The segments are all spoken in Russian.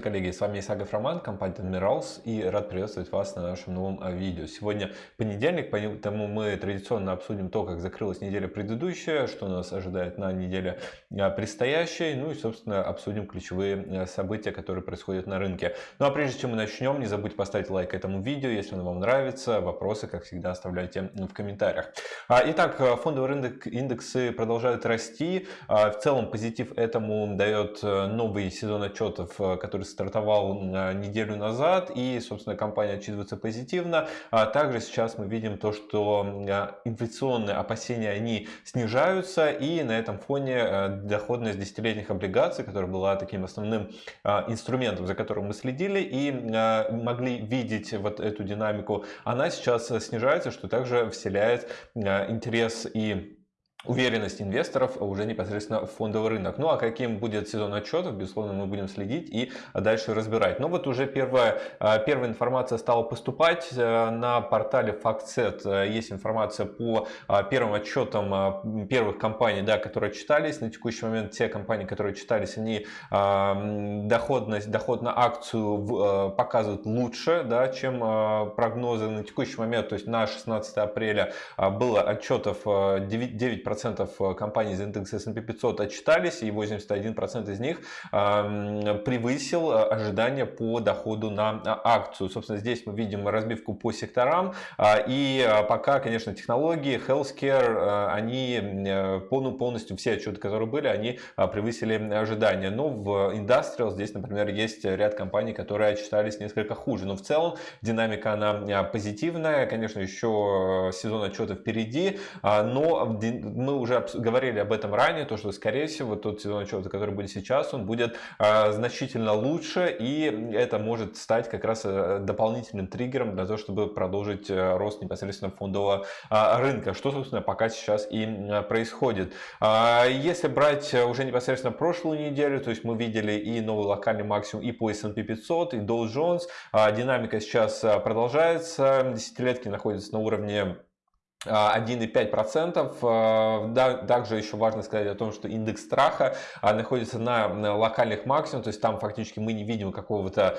Здравствуйте, коллеги! С вами Исагов Роман, компания Admirals и рад приветствовать вас на нашем новом а, видео. Сегодня понедельник, поэтому мы традиционно обсудим то, как закрылась неделя предыдущая, что нас ожидает на неделе а, предстоящей, ну и, собственно, обсудим ключевые а, события, которые происходят на рынке. Ну а прежде чем мы начнем, не забудьте поставить лайк этому видео, если оно вам нравится. Вопросы, как всегда, оставляйте в комментариях. Итак, фондовый рынок, индексы продолжают расти. В целом позитив этому дает новый сезон отчетов который стартовал неделю назад, и, собственно, компания отчитывается позитивно. А также сейчас мы видим то, что инфляционные опасения, они снижаются, и на этом фоне э, доходность десятилетних облигаций, которая была таким основным инструментом, за которым мы следили, и могли видеть вот эту динамику, она сейчас снижается, что также вселяет интерес и уверенность инвесторов уже непосредственно в фондовый рынок. Ну а каким будет сезон отчетов, безусловно, мы будем следить и дальше разбирать. Но вот уже первая, а, первая информация стала поступать э, на портале FactSet. Есть информация по а, первым отчетам а, первых компаний, да, которые читались. На текущий момент те компании, которые читались, они доходность, доход на акцию показывают лучше, да, чем прогнозы на текущий момент. То есть на 16 апреля было отчетов 9 процентов э, компаний из индекса S&P 500 отчитались, и 81% из них превысил э, ожидания по доходу на а, акцию. Собственно, здесь мы видим разбивку по секторам, и пока, конечно, технологии, healthcare, они полностью все отчеты, которые были, они превысили ожидания. Но в Industrial здесь, например, есть ряд компаний, которые отчитались несколько хуже. Но в целом динамика, она позитивная. Конечно, еще э, сезон отчетов впереди, но мы уже говорили об этом ранее, то что скорее всего тот сезон отчета, который будет сейчас, он будет а, значительно лучше и это может стать как раз э, дополнительным триггером для того, чтобы продолжить э, рост непосредственно фондового а, рынка, что собственно пока сейчас и происходит. А, если брать уже непосредственно прошлую неделю, то есть мы видели и новый локальный максимум и по S&P 500, и Dow Jones, динамика сейчас продолжается, десятилетки находятся на уровне 1,5%. А, также еще важно сказать о том, что индекс страха а, находится на локальных максимумах, то есть там фактически мы не видим какого-то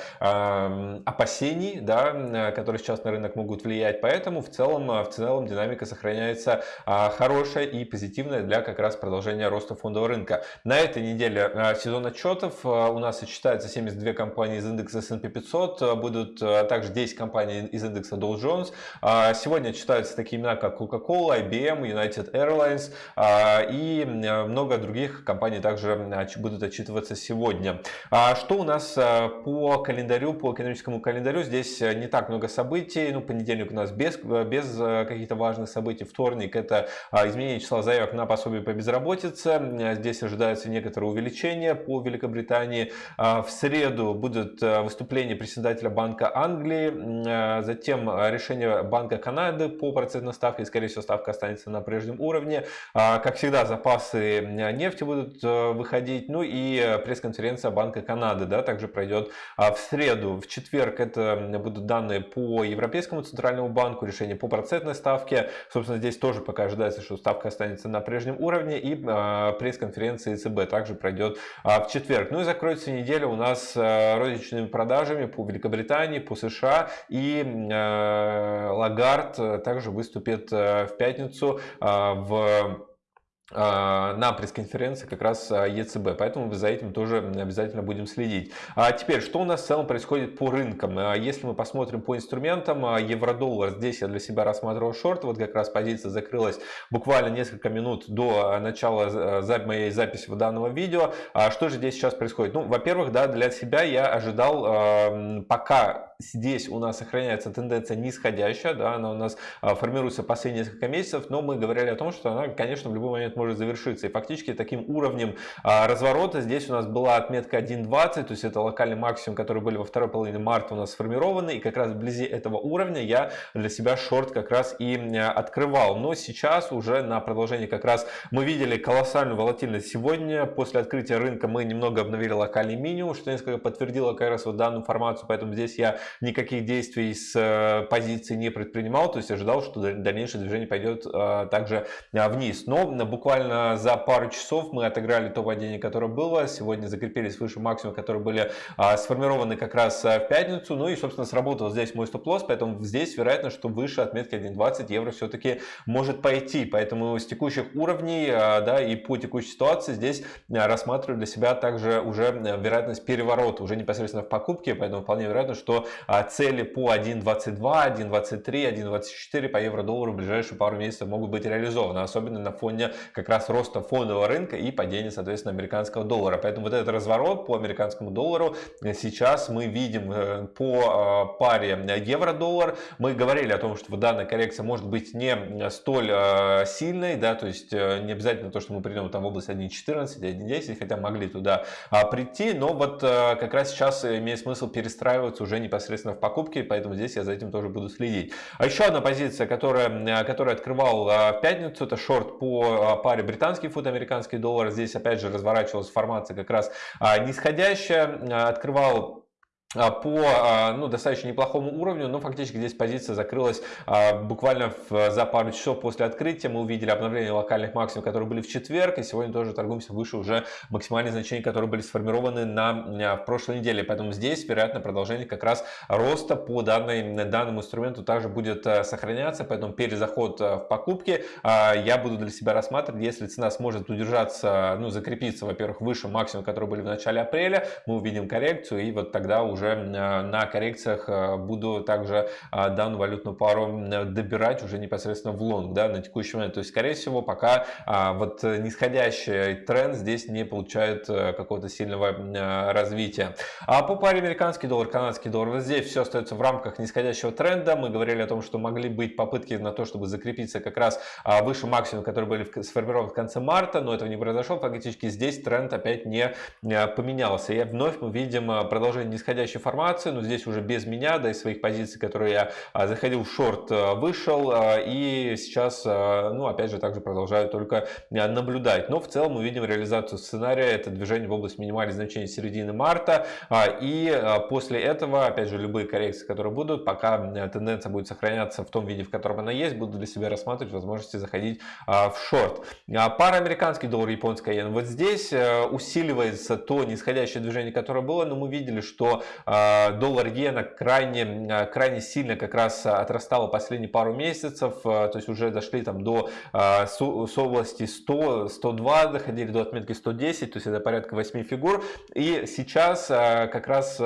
опасений, да, которые сейчас на рынок могут влиять, поэтому в целом, в целом динамика сохраняется а, хорошая и позитивная для как раз продолжения роста фондового рынка. На этой неделе сезон отчетов у нас сочетается 72 компании из индекса S&P 500, будут также 10 компаний из индекса Dow Jones. Сегодня читаются такие имена, как Coca-Cola, IBM, United Airlines а, и много других компаний также будут отчитываться сегодня. А что у нас а, по календарю, по экономическому календарю? Здесь не так много событий. Ну, понедельник у нас без, без каких-то важных событий. Вторник это изменение числа заявок на пособие по безработице. Здесь ожидается некоторое увеличение по Великобритании. В среду будет выступление председателя Банка Англии, затем решение Банка Канады по процентной ставке и, скорее всего, ставка останется на прежнем уровне. А, как всегда, запасы нефти будут э, выходить. Ну и э, пресс-конференция Банка Канады да, также пройдет а, в среду. В четверг это будут данные по Европейскому центральному банку, решение по процентной ставке. Собственно, здесь тоже пока ожидается, что ставка останется на прежнем уровне. И а, пресс-конференция ЕЦБ также пройдет в четверг. Ну и закроется неделя у нас э, розничными продажами по Великобритании, по США. И Лагард также выступит Э, в пятницу э, в на пресс-конференции как раз а, ЕЦБ, поэтому за этим тоже обязательно будем следить. А теперь, что у нас в целом происходит по рынкам? А, если мы посмотрим по инструментам, евро-доллар, здесь я для себя рассматривал шорт, вот как раз позиция закрылась буквально несколько минут до начала моей записи в данного видео. Что же здесь сейчас происходит? Ну, во-первых, да, для себя я ожидал, пока здесь у нас сохраняется тенденция нисходящая, да, она у нас формируется последние несколько месяцев, но мы говорили о том, что она, конечно, в любой момент может завершиться. И фактически таким уровнем а, разворота здесь у нас была отметка 1.20, то есть это локальный максимум, который были во второй половине марта у нас сформированы. И как раз вблизи этого уровня я для себя шорт как раз и открывал. Но сейчас уже на продолжение как раз мы видели колоссальную волатильность сегодня. После открытия рынка мы немного обновили локальный минимум, что несколько подтвердило как раз вот данную информацию. Поэтому здесь я никаких действий с э, позиции не предпринимал. То есть ожидал, что дальнейшее движение пойдет э, также вниз. Но буквально буквально за пару часов мы отыграли то падение, которое было. Сегодня закрепились выше максимума, которые были а, сформированы как раз в пятницу. Ну и, собственно, сработал здесь мой стоп-лосс, поэтому здесь вероятно, что выше отметки 1.20 евро все-таки может пойти. Поэтому с текущих уровней а, да, и по текущей ситуации здесь а, рассматриваю для себя также уже вероятность переворота, уже непосредственно в покупке. Поэтому вполне вероятно, что а, цели по 1.22, 1.23, 1.24 по евро-доллару в ближайшие пару месяцев могут быть реализованы. Особенно на фоне как раз роста фондового рынка и падения, соответственно, американского доллара. Поэтому вот этот разворот по американскому доллару сейчас мы видим э, по паре евро-доллар. Мы говорили о том, что данная коррекция может быть не столь э, сильной, да, то есть э, не обязательно то, что мы придем там в область 1.14, 1.10, хотя могли туда а, прийти, но вот э, как раз сейчас имеет смысл перестраиваться уже непосредственно в покупки, поэтому здесь я за этим тоже буду следить. А еще одна позиция, которая, которая открывал в пятницу, это шорт по паре британский фунт, американский доллар. Здесь опять же разворачивалась формация как раз нисходящая, открывал а, по а, ну, достаточно неплохому уровню, но фактически здесь позиция закрылась а, буквально за пару часов после открытия. Мы увидели обновление локальных максимумов, которые были в четверг, и сегодня тоже торгуемся выше уже максимальные значения, которые были сформированы на, в прошлой неделе. Поэтому здесь, вероятно, продолжение как раз роста по данной, данному инструменту также будет сохраняться, поэтому перезаход в покупки я буду для себя рассматривать, если цена сможет удержаться, ну, закрепиться, во-первых, выше максимума, которые были в начале апреля, мы увидим коррекцию, и вот тогда уже уже э, на коррекциях э, буду также э, данную валютную пару добирать уже непосредственно в лонг, да, на текущий момент. То есть, скорее всего, пока вот нисходящий тренд здесь не получает какого-то сильного развития. А по паре американский доллар, канадский доллар, вот здесь все остается в рамках нисходящего тренда. Мы говорили о том, что могли быть попытки на то, чтобы закрепиться как раз выше максимума, которые были сформированы в конце марта, но этого не произошло. Фактически здесь тренд опять не поменялся. И вновь мы видим продолжение нисходящего подходящей формации, но здесь уже без меня, да, из своих позиций, которые я а, заходил в шорт, а, вышел, а, и сейчас, ну, опять же, также продолжаю только наблюдать. Но в целом мы видим реализацию сценария, это движение в область минимальных значений середины марта, и после этого, опять же, любые коррекции, которые будут, пока тенденция будет сохраняться в том виде, в котором она есть, буду для себя рассматривать возможности заходить в шорт. Пара американский доллар, японская иена. Вот здесь усиливается то нисходящее движение, которое было, но мы видели, что а, доллар иена крайне, а, крайне сильно как раз отрастала последние пару месяцев, а, то есть уже дошли там до с области 100, 102, доходили до отметки 110, то есть это порядка 8 фигур. И сейчас как раз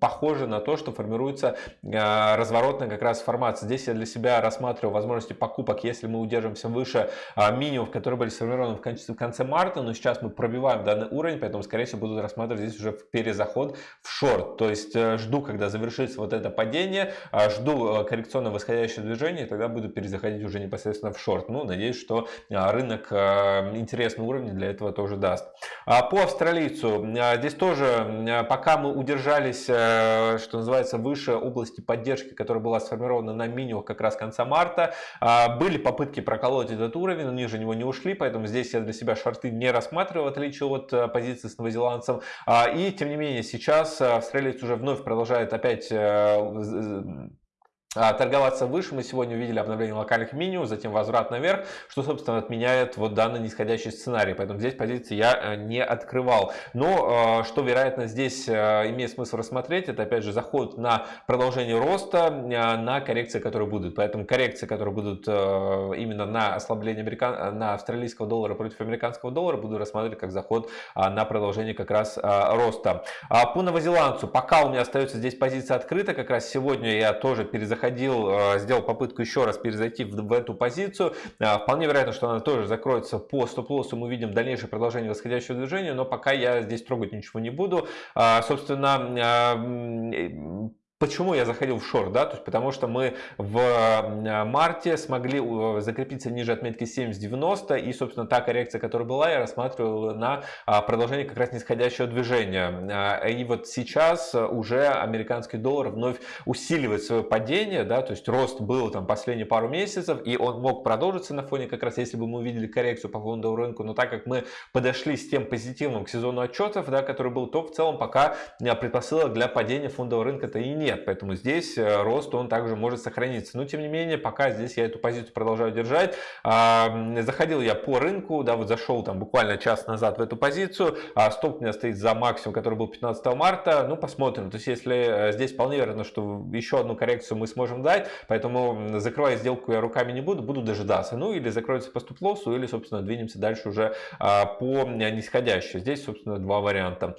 похоже на то, что формируется разворотная как раз формация. Здесь я для себя рассматриваю возможности покупок, если мы удержимся выше минимумов, которые были сформированы в конце, в конце марта, но сейчас мы пробиваем данный уровень, поэтому скорее всего буду рассматривать здесь уже перезаход в шорт шорт, то есть э, жду, когда завершится вот это падение, а жду э, коррекционно восходящее движение, тогда буду перезаходить уже непосредственно в шорт. Ну, надеюсь, что а, рынок э, интересный уровень для этого тоже даст. А по австралийцу, здесь тоже, пока мы удержались, что называется, выше области поддержки, которая была сформирована на минимум как раз конца марта, а, были попытки проколоть этот уровень, но ниже него не ушли, поэтому здесь я для себя шорты не рассматриваю, в отличие от позиции с новозеландцем. И, тем не менее, сейчас австралиец уже вновь продолжает опять э, торговаться выше. Мы сегодня увидели обновление локальных минимум, затем возврат наверх, что, собственно, отменяет вот данный нисходящий сценарий. Поэтому здесь позиции я э, не открывал. Но, э, что, вероятно, здесь э, имеет смысл рассмотреть, это, опять же, заход на продолжение роста, на коррекции, которые будут. Поэтому коррекции, которые будут именно на ослабление американ... на австралийского доллара против американского доллара, буду рассматривать как заход на продолжение как раз роста. А по новозеландцу, пока у меня остается здесь позиция открыта, как раз сегодня я тоже перезаходил заходил, э, сделал попытку еще раз перезайти в, в эту позицию. Э, вполне вероятно, что она тоже закроется по стоп-лоссу. Мы увидим дальнейшее продолжение восходящего движения, но пока я здесь трогать ничего не буду. Э, собственно, Почему я заходил в шорт? Да? То есть, потому что мы в марте смогли закрепиться ниже отметки 70-90 и, собственно, та коррекция, которая была, я рассматривал на а, продолжение как раз нисходящего движения. А, и вот сейчас уже американский доллар вновь усиливает свое падение, да? то есть рост был там последние пару месяцев, и он мог продолжиться на фоне как раз, если бы мы увидели коррекцию по фондовому рынку, но так как мы подошли с тем позитивным к сезону отчетов, да, который был, то в целом пока предпосылок для падения фондового рынка-то и нет нет. Поэтому здесь рост он также может сохраниться. Но тем не менее, пока здесь я эту позицию продолжаю держать. Заходил я по рынку, да, вот зашел там буквально час назад в эту позицию. Стоп у меня стоит за максимум, который был 15 марта. Ну, посмотрим. То есть, если здесь вполне вероятно, что еще одну коррекцию мы сможем дать, поэтому закрывая сделку я руками не буду, буду дожидаться. Ну, или закроется по стоп-лоссу, или, собственно, двинемся дальше уже по нисходящей. Здесь, собственно, два варианта.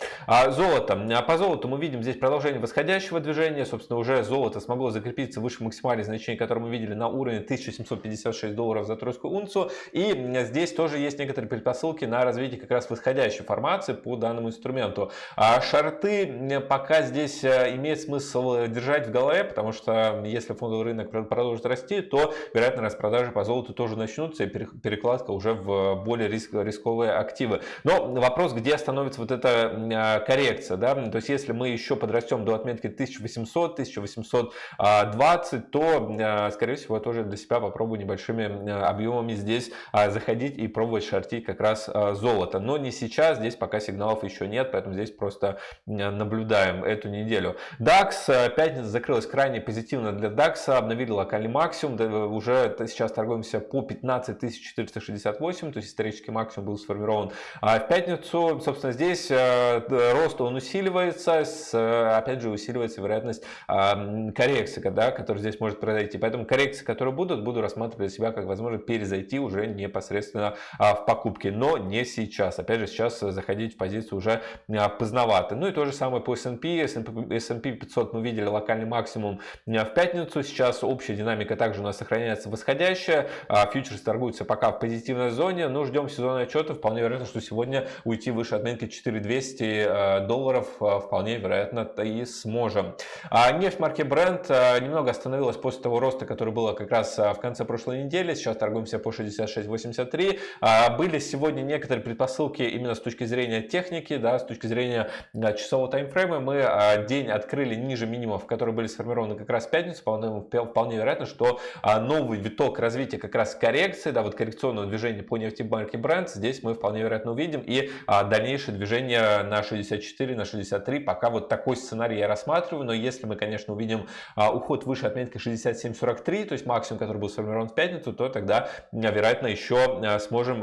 Золото. По золоту мы видим здесь продолжение восходящего движения. Собственно, уже золото смогло закрепиться выше максимальных значений, которые мы видели на уровне 1756 долларов за тройскую унцию. И здесь тоже есть некоторые предпосылки на развитие как раз восходящей формации по данному инструменту. А шарты пока здесь э, имеет смысл держать в голове, потому что если фондовый рынок продолжит расти, то, вероятно, распродажи по золоту тоже начнутся и перекладка уже в более риск, рисковые активы. Но вопрос, где остановится вот эта а, коррекция, да, то есть если мы еще подрастем до отметки 1800, 1820, то, а, скорее всего, я тоже для себя попробую небольшими а, объемами здесь заходить и пробовать шортить как раз золото. Но не сейчас, здесь пока сигналов еще нет, поэтому здесь просто наблюдаем эту неделю. DAX, пятница закрылась крайне позитивно для DAX, обновили локальный максимум, уже сейчас торгуемся по 15468, то есть исторический максимум был сформирован в пятницу. Собственно, здесь э, рост он усиливается, опять же усиливается вероятность коррекции, да, которая здесь может произойти. Поэтому коррекции, которые будут, буду рассматривать для себя как возможность перезайти уже непосредственно а, в покупке, но не сейчас. Опять же, сейчас заходить в позицию уже а, поздновато. Ну и то же самое по S&P. S&P 500 мы видели локальный максимум а, в пятницу. Сейчас общая динамика также у нас сохраняется восходящая. Фьючерс торгуются пока в позитивной зоне, но ждем сезона отчета. Вполне вероятно, что сегодня уйти выше отметки 4200 долларов вполне вероятно и сможем. Нефть марки Brent немного остановилась после того роста, который был как раз в конце прошлой недели. Сейчас торгуемся по 66.83. Были сегодня некоторые предпосылки именно с точки зрения техники, да, с точки зрения часового таймфрейма. Мы день открыли ниже минимумов, которые были сформированы как раз в пятницу. Вполне, вполне вероятно, что новый виток развития как раз коррекции, да, вот коррекционного движения по нефти марки Brent, здесь мы вполне вероятно увидим. И дальнейшее движение на 64, на 63. Пока вот такой сценарий я рассматриваю. Но если мы, конечно, увидим уход выше отметки 67.43, то есть максимум, который был сформирован в пятницу, то тогда, вероятно, еще сможем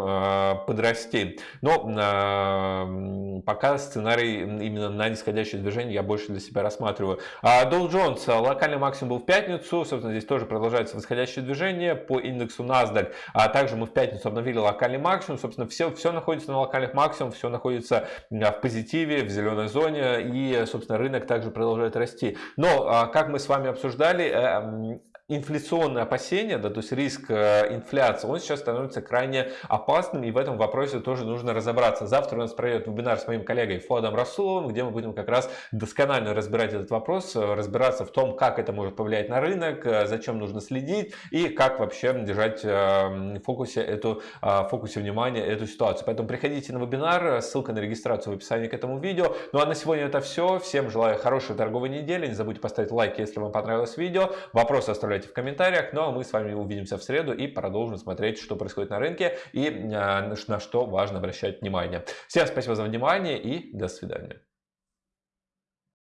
подрасти. Но пока сценарий именно на нисходящее движение я больше для себя рассматриваю. Dow Jones, локальный максимум был в пятницу, собственно, здесь тоже продолжается восходящее движение по индексу NASDAQ. А также мы в пятницу обновили локальный максимум, собственно, все, все находится на локальных максимумах, все находится в позитиве, в зеленой зоне, и, собственно, рынок также продолжает расти. Но, как мы с вами обсуждали, э, инфляционные опасения, да, то есть риск э, инфляции, он сейчас становится крайне опасным, и в этом вопросе тоже нужно разобраться. Завтра у нас пройдет вебинар с моим коллегой Фуадом Расуловым, где мы будем как раз досконально разбирать этот вопрос, э, разбираться в том, как это может повлиять на рынок, э, зачем нужно следить и как вообще держать в фокусе, эту, в фокусе внимания эту ситуацию. Поэтому приходите на вебинар, ссылка на регистрацию в описании к этому видео. Ну а на сегодня это все. Всем желаю хорошей торговой недели. Не забудьте поставить лайк, если вам понравилось видео. Вопросы оставляйте оставляйте в комментариях. Ну а мы с вами увидимся в среду и продолжим смотреть, что происходит на рынке и а, на что важно обращать внимание. Всем спасибо за внимание и до свидания.